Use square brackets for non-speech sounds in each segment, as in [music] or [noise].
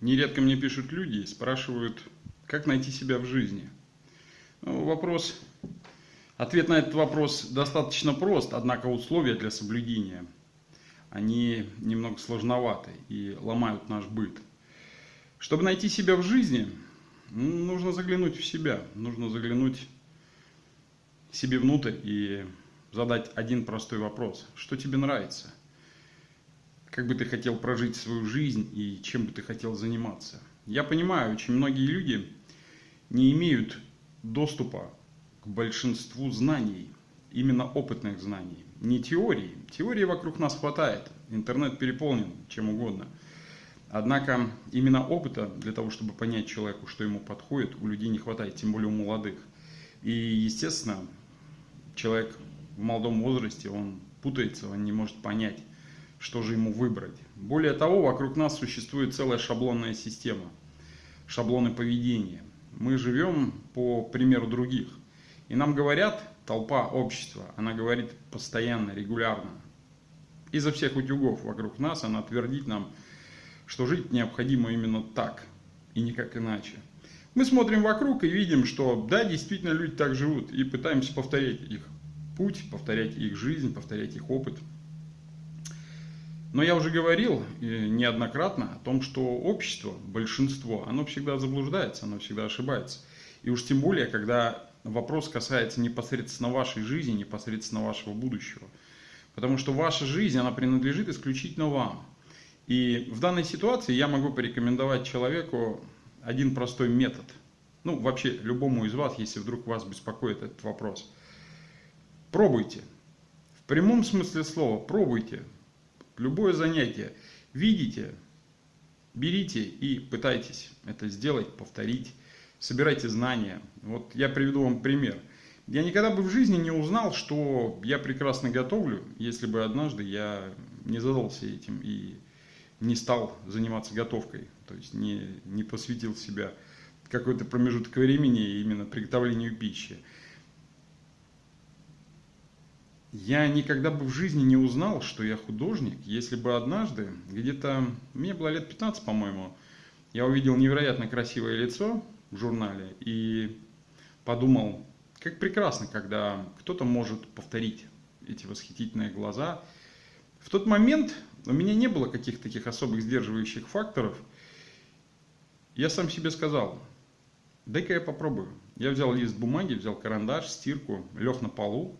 Нередко мне пишут люди и спрашивают, как найти себя в жизни. Ну, вопрос, ответ на этот вопрос достаточно прост, однако условия для соблюдения, они немного сложноваты и ломают наш быт. Чтобы найти себя в жизни, нужно заглянуть в себя, нужно заглянуть себе внутрь и задать один простой вопрос. Что тебе нравится? Как бы ты хотел прожить свою жизнь и чем бы ты хотел заниматься. Я понимаю, очень многие люди не имеют доступа к большинству знаний, именно опытных знаний, не теории. Теории вокруг нас хватает, интернет переполнен чем угодно. Однако именно опыта для того, чтобы понять человеку, что ему подходит, у людей не хватает, тем более у молодых. И, естественно, человек в молодом возрасте, он путается, он не может понять, что же ему выбрать. Более того, вокруг нас существует целая шаблонная система, шаблоны поведения. Мы живем по примеру других. И нам говорят, толпа общества, она говорит постоянно, регулярно. Изо всех утюгов вокруг нас она твердит нам, что жить необходимо именно так и никак иначе. Мы смотрим вокруг и видим, что да, действительно люди так живут и пытаемся повторять их путь, повторять их жизнь, повторять их опыт – но я уже говорил неоднократно о том, что общество, большинство, оно всегда заблуждается, оно всегда ошибается. И уж тем более, когда вопрос касается непосредственно вашей жизни, непосредственно вашего будущего. Потому что ваша жизнь, она принадлежит исключительно вам. И в данной ситуации я могу порекомендовать человеку один простой метод. Ну, вообще, любому из вас, если вдруг вас беспокоит этот вопрос. Пробуйте. В прямом смысле слова, пробуйте любое занятие видите, берите и пытайтесь это сделать, повторить, собирайте знания. Вот я приведу вам пример. Я никогда бы в жизни не узнал, что я прекрасно готовлю, если бы однажды я не задался этим и не стал заниматься готовкой, то есть не, не посвятил себя какой-то промежуток времени именно приготовлению пищи. Я никогда бы в жизни не узнал, что я художник, если бы однажды, где-то, мне было лет 15, по-моему, я увидел невероятно красивое лицо в журнале и подумал, как прекрасно, когда кто-то может повторить эти восхитительные глаза. В тот момент у меня не было каких-то таких особых сдерживающих факторов. Я сам себе сказал, дай-ка я попробую. Я взял лист бумаги, взял карандаш, стирку, лег на полу,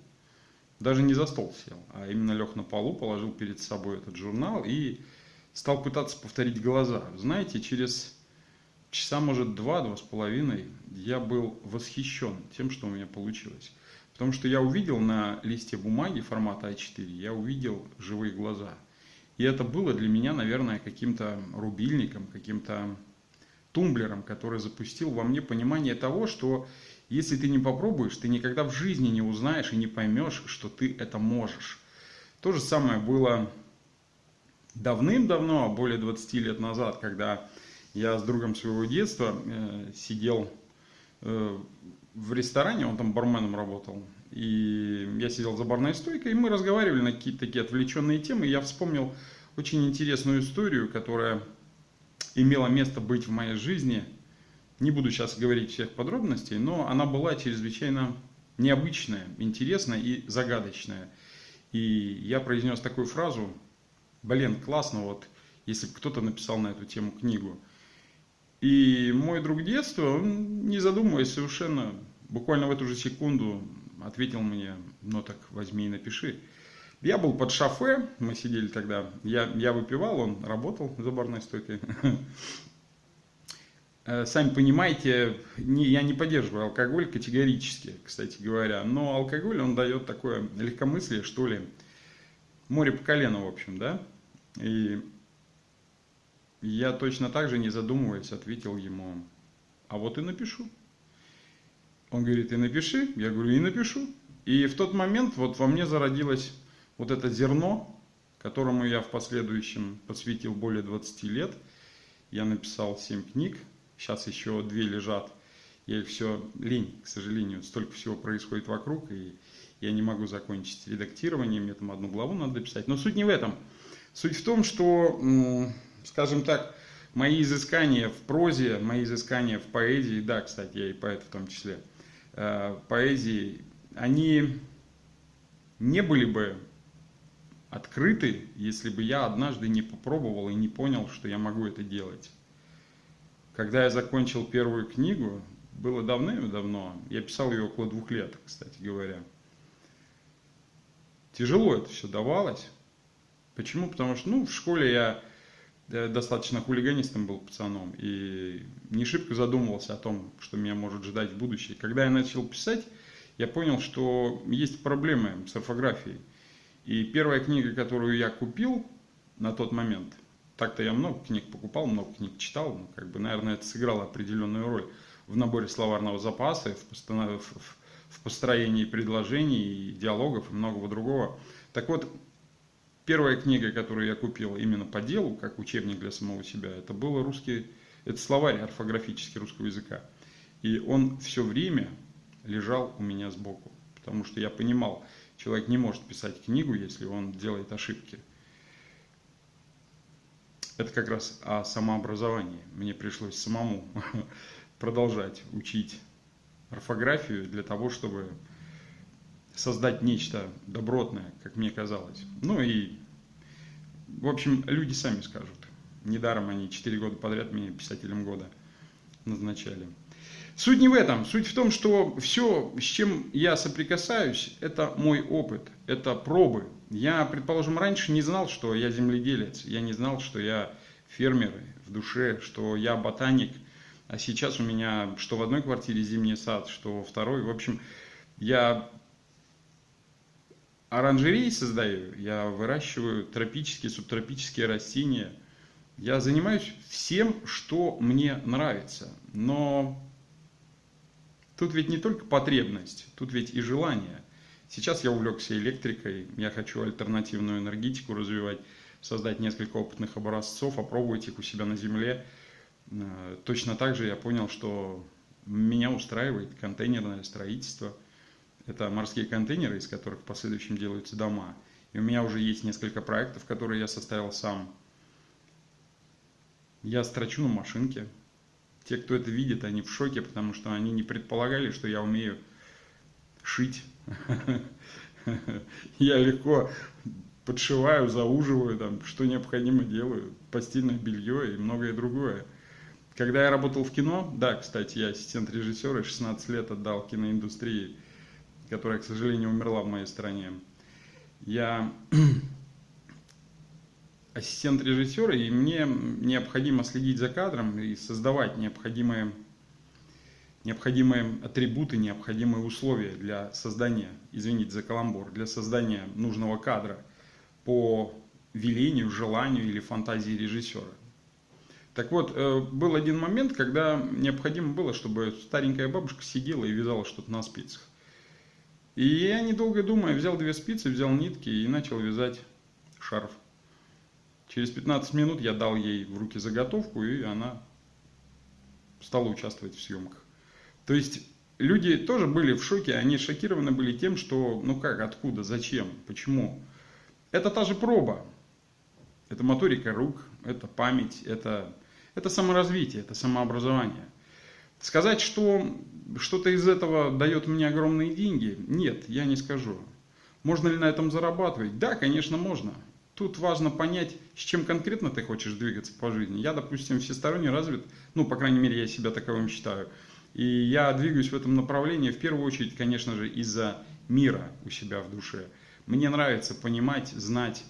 даже не за стол сел, а именно лег на полу, положил перед собой этот журнал и стал пытаться повторить глаза. Знаете, через часа, может, два, два с половиной я был восхищен тем, что у меня получилось. Потому что я увидел на листе бумаги формата А4, я увидел живые глаза. И это было для меня, наверное, каким-то рубильником, каким-то тумблером, который запустил во мне понимание того, что если ты не попробуешь, ты никогда в жизни не узнаешь и не поймешь, что ты это можешь. То же самое было давным-давно, более 20 лет назад, когда я с другом своего детства э, сидел э, в ресторане, он там барменом работал, и я сидел за барной стойкой, и мы разговаривали на какие-то такие отвлеченные темы, и я вспомнил очень интересную историю, которая имела место быть в моей жизни – не буду сейчас говорить всех подробностей, но она была чрезвычайно необычная, интересная и загадочная. И я произнес такую фразу, блин, классно, вот, если кто-то написал на эту тему книгу. И мой друг детства, он, не задумываясь совершенно, буквально в эту же секунду ответил мне, ну так возьми и напиши. Я был под шофе, мы сидели тогда, я, я выпивал, он работал за барной стойкой. [laughs] Э, сами понимаете, не, я не поддерживаю алкоголь категорически, кстати говоря, но алкоголь, он дает такое легкомыслие, что ли, море по колено, в общем, да, и я точно так же, не задумываясь, ответил ему, а вот и напишу. Он говорит, и напиши, я говорю, и напишу. И в тот момент вот во мне зародилось вот это зерно, которому я в последующем посвятил более 20 лет. Я написал 7 книг, Сейчас еще две лежат. Я их все лень, к сожалению, столько всего происходит вокруг, и я не могу закончить редактирование, мне там одну главу надо дописать. Но суть не в этом. Суть в том, что, скажем так, мои изыскания в прозе, мои изыскания в поэзии, да, кстати, я и поэт в том числе, э, поэзии, они не были бы открыты, если бы я однажды не попробовал и не понял, что я могу это делать. Когда я закончил первую книгу, было давным-давно, я писал ее около двух лет, кстати говоря. Тяжело это все давалось. Почему? Потому что, ну, в школе я достаточно хулиганистом был пацаном и не шибко задумывался о том, что меня может ждать в будущем. Когда я начал писать, я понял, что есть проблемы с орфографией. И первая книга, которую я купил на тот момент, так-то я много книг покупал, много книг читал, ну, как бы, наверное, это сыграло определенную роль в наборе словарного запаса, в, в построении предложений, диалогов и многого другого. Так вот, первая книга, которую я купил именно по делу, как учебник для самого себя, это был русский, это словарь орфографический русского языка. И он все время лежал у меня сбоку, потому что я понимал, человек не может писать книгу, если он делает ошибки. Это как раз о самообразовании. Мне пришлось самому [laughs] продолжать учить орфографию для того, чтобы создать нечто добротное, как мне казалось. Ну и, в общем, люди сами скажут. Недаром они 4 года подряд меня писателем года назначали. Суть не в этом. Суть в том, что все, с чем я соприкасаюсь, это мой опыт, это пробы. Я, предположим, раньше не знал, что я земледелец. Я не знал, что я фермер в душе, что я ботаник. А сейчас у меня что в одной квартире зимний сад, что во второй. В общем, я оранжереи создаю, я выращиваю тропические, субтропические растения. Я занимаюсь всем, что мне нравится. Но тут ведь не только потребность, тут ведь и желание. Сейчас я увлекся электрикой, я хочу альтернативную энергетику развивать, создать несколько опытных образцов, опробовать их у себя на земле. Э, точно так же я понял, что меня устраивает контейнерное строительство – это морские контейнеры, из которых в последующем делаются дома. И у меня уже есть несколько проектов, которые я составил сам. Я строчу на машинке. Те, кто это видит, они в шоке, потому что они не предполагали, что я умею шить. [laughs] Я легко подшиваю, зауживаю, там, что необходимо делаю, постельное белье и многое другое. Когда я работал в кино, да, кстати, я ассистент режиссера, 16 лет отдал киноиндустрии, которая, к сожалению, умерла в моей стране. Я ассистент режиссера, и мне необходимо следить за кадром и создавать необходимые, необходимые атрибуты, необходимые условия для создания, извините за каламбур, для создания нужного кадра по велению, желанию или фантазии режиссера. Так вот, э, был один момент, когда необходимо было, чтобы старенькая бабушка сидела и вязала что-то на спицах. И я, недолго думая, взял две спицы, взял нитки и начал вязать шарф. Через 15 минут я дал ей в руки заготовку, и она стала участвовать в съемках. То есть люди тоже были в шоке, они шокированы были тем, что ну как, откуда, зачем, почему. Это та же проба, это моторика рук, это память, это, это саморазвитие, это самообразование. Сказать, что что-то из этого дает мне огромные деньги? Нет, я не скажу. Можно ли на этом зарабатывать? Да, конечно, можно. Тут важно понять, с чем конкретно ты хочешь двигаться по жизни. Я, допустим, всесторонне развит, ну, по крайней мере, я себя таковым считаю. И я двигаюсь в этом направлении, в первую очередь, конечно же, из-за мира у себя в душе. Мне нравится понимать, знать,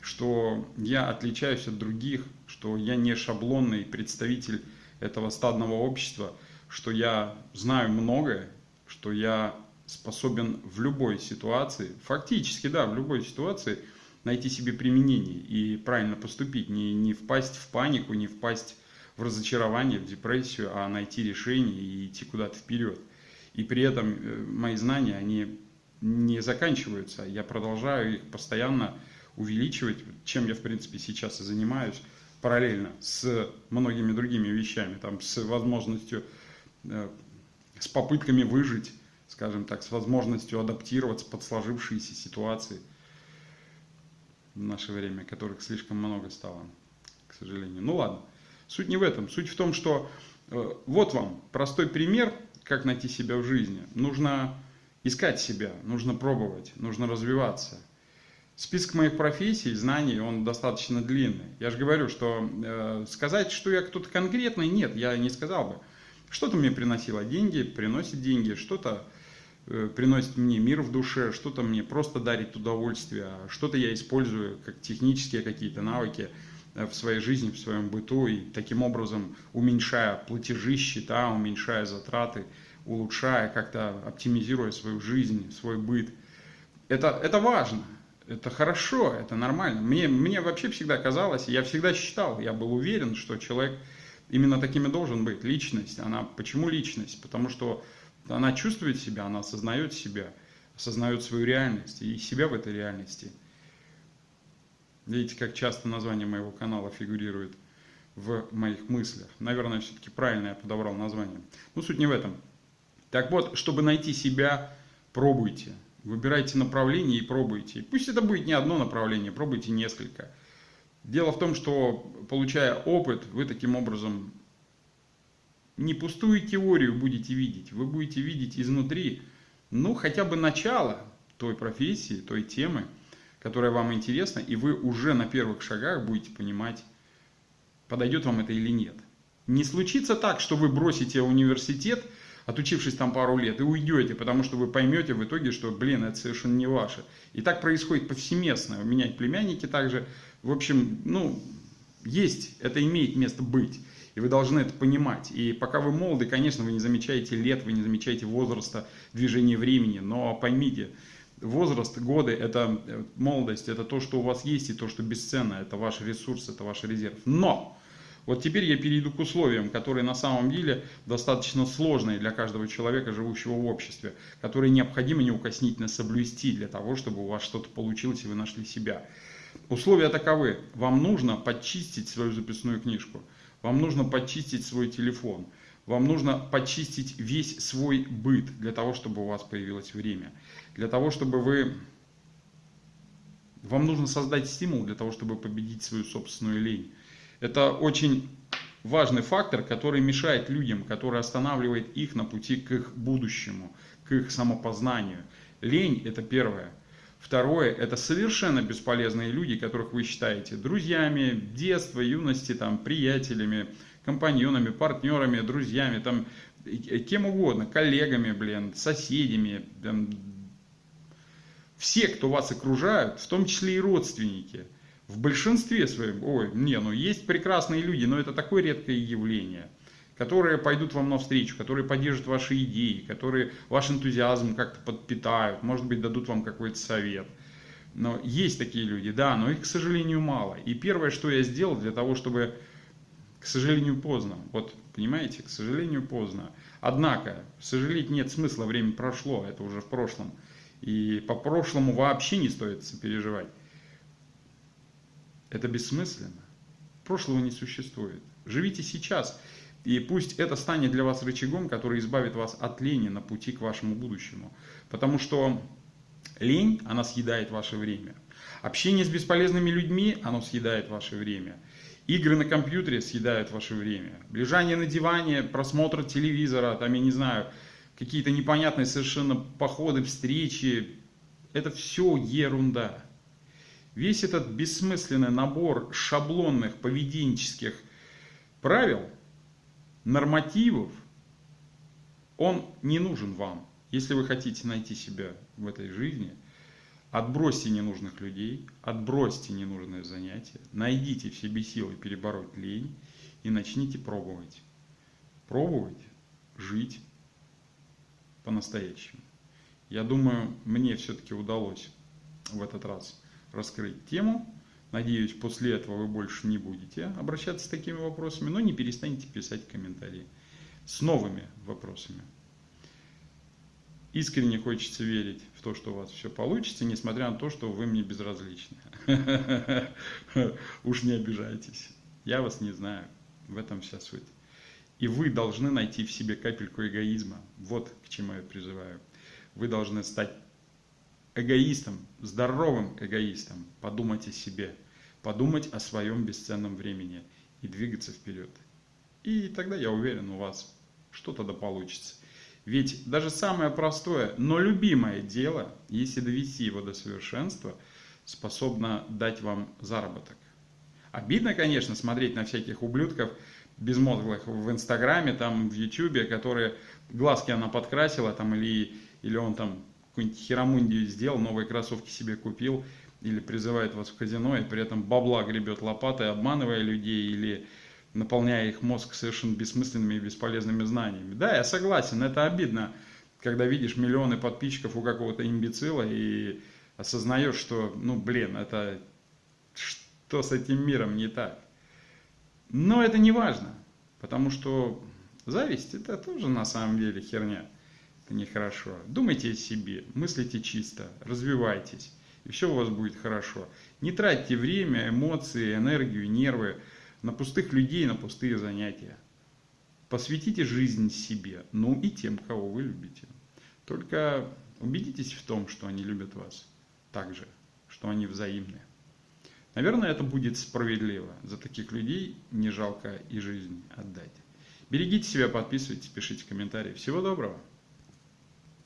что я отличаюсь от других, что я не шаблонный представитель этого стадного общества – что я знаю многое, что я способен в любой ситуации, фактически, да, в любой ситуации найти себе применение и правильно поступить, не, не впасть в панику, не впасть в разочарование, в депрессию, а найти решение и идти куда-то вперед. И при этом э, мои знания, они не заканчиваются, я продолжаю их постоянно увеличивать, чем я, в принципе, сейчас и занимаюсь, параллельно с многими другими вещами, там, с возможностью Э, с попытками выжить, скажем так, с возможностью адаптироваться под сложившиеся ситуации в наше время, которых слишком много стало, к сожалению. Ну ладно. Суть не в этом. Суть в том, что э, вот вам простой пример, как найти себя в жизни. Нужно искать себя, нужно пробовать, нужно развиваться. Список моих профессий, знаний, он достаточно длинный. Я же говорю, что э, сказать, что я кто-то конкретный, нет, я не сказал бы. Что-то мне приносило деньги, приносит деньги, что-то приносит мне мир в душе, что-то мне просто дарит удовольствие, а что-то я использую как технические какие-то навыки э, в своей жизни, в своем быту, и таким образом уменьшая платежи, счета, уменьшая затраты, улучшая, как-то оптимизируя свою жизнь, свой быт. Это, это важно, это хорошо, это нормально. Мне, мне вообще всегда казалось, я всегда считал, я был уверен, что человек именно такими должен быть. Личность, она, почему личность? Потому что она чувствует себя, она осознает себя, осознает свою реальность и себя в этой реальности. Видите, как часто название моего канала фигурирует в моих мыслях. Наверное, все-таки правильно я подобрал название. Но суть не в этом. Так вот, чтобы найти себя, пробуйте. Выбирайте направление и пробуйте. Пусть это будет не одно направление, пробуйте несколько. Дело в том, что получая опыт, вы таким образом не пустую теорию будете видеть, вы будете видеть изнутри, ну, хотя бы начало той профессии, той темы, которая вам интересна, и вы уже на первых шагах будете понимать, подойдет вам это или нет. Не случится так, что вы бросите университет – отучившись там пару лет, и уйдете, потому что вы поймете в итоге, что, блин, это совершенно не ваше. И так происходит повсеместно. У меня племянники также. В общем, ну, есть, это имеет место быть. И вы должны это понимать. И пока вы молоды, конечно, вы не замечаете лет, вы не замечаете возраста, движения времени. Но поймите, возраст, годы, это э, молодость, это то, что у вас есть и то, что бесценно. Это ваш ресурс, это ваш резерв. Но вот теперь я перейду к условиям, которые на самом деле достаточно сложные для каждого человека, живущего в обществе, которые необходимо неукоснительно соблюсти для того, чтобы у вас что-то получилось и вы нашли себя. Условия таковы. Вам нужно подчистить свою записную книжку, вам нужно подчистить свой телефон, вам нужно почистить весь свой быт для того, чтобы у вас появилось время. Для того, чтобы вы... Вам нужно создать стимул для того, чтобы победить свою собственную лень. Это очень важный фактор, который мешает людям, который останавливает их на пути к их будущему, к их самопознанию. Лень – это первое. Второе – это совершенно бесполезные люди, которых вы считаете друзьями, детства, юности, там, приятелями, компаньонами, партнерами, друзьями, там, кем угодно, коллегами, блин, соседями, там, все, кто вас окружают, в том числе и родственники – в большинстве своем, ой, не, ну есть прекрасные люди, но это такое редкое явление, которые пойдут вам навстречу, которые поддержат ваши идеи, которые ваш энтузиазм как-то подпитают, может быть, дадут вам какой-то совет. Но есть такие люди, да, но их, к сожалению, мало. И первое, что я сделал для того, чтобы, к сожалению, поздно, вот, понимаете, к сожалению, поздно. Однако, сожалеть нет смысла, время прошло, это уже в прошлом. И по прошлому вообще не стоит переживать. Это бессмысленно. Прошлого не существует. Живите сейчас. И пусть это станет для вас рычагом, который избавит вас от лени на пути к вашему будущему. Потому что лень, она съедает ваше время. Общение с бесполезными людьми, оно съедает ваше время. Игры на компьютере съедают ваше время. Лежание на диване, просмотр телевизора, там, я не знаю, какие-то непонятные совершенно походы, встречи. Это все ерунда. Весь этот бессмысленный набор шаблонных поведенческих правил, нормативов, он не нужен вам. Если вы хотите найти себя в этой жизни, отбросьте ненужных людей, отбросьте ненужные занятия, найдите в себе силы перебороть лень и начните пробовать. Пробовать жить по-настоящему. Я думаю, мне все-таки удалось в этот раз раскрыть тему. Надеюсь, после этого вы больше не будете обращаться с такими вопросами, но не перестанете писать комментарии с новыми вопросами. Искренне хочется верить в то, что у вас все получится, несмотря на то, что вы мне безразличны. [laughs] Уж не обижайтесь. Я вас не знаю. В этом вся суть. И вы должны найти в себе капельку эгоизма. Вот к чему я призываю. Вы должны стать эгоистом, здоровым эгоистом, подумать о себе, подумать о своем бесценном времени и двигаться вперед. И тогда, я уверен, у вас что-то да получится. Ведь даже самое простое, но любимое дело, если довести его до совершенства, способно дать вам заработок. Обидно, конечно, смотреть на всяких ублюдков безмозглых в Инстаграме, там, в Ютубе, которые глазки она подкрасила, там, или, или он там какую-нибудь херамундию сделал, новые кроссовки себе купил, или призывает вас в казино, и при этом бабла гребет лопатой, обманывая людей, или наполняя их мозг совершенно бессмысленными и бесполезными знаниями. Да, я согласен, это обидно, когда видишь миллионы подписчиков у какого-то имбецила и осознаешь, что, ну, блин, это что с этим миром не так. Но это не важно, потому что зависть это тоже на самом деле херня. Это нехорошо. Думайте о себе, мыслите чисто, развивайтесь, и все у вас будет хорошо. Не тратьте время, эмоции, энергию, нервы на пустых людей, на пустые занятия. Посвятите жизнь себе, ну и тем, кого вы любите. Только убедитесь в том, что они любят вас так же, что они взаимны. Наверное, это будет справедливо. За таких людей не жалко и жизнь отдать. Берегите себя, подписывайтесь, пишите комментарии. Всего доброго!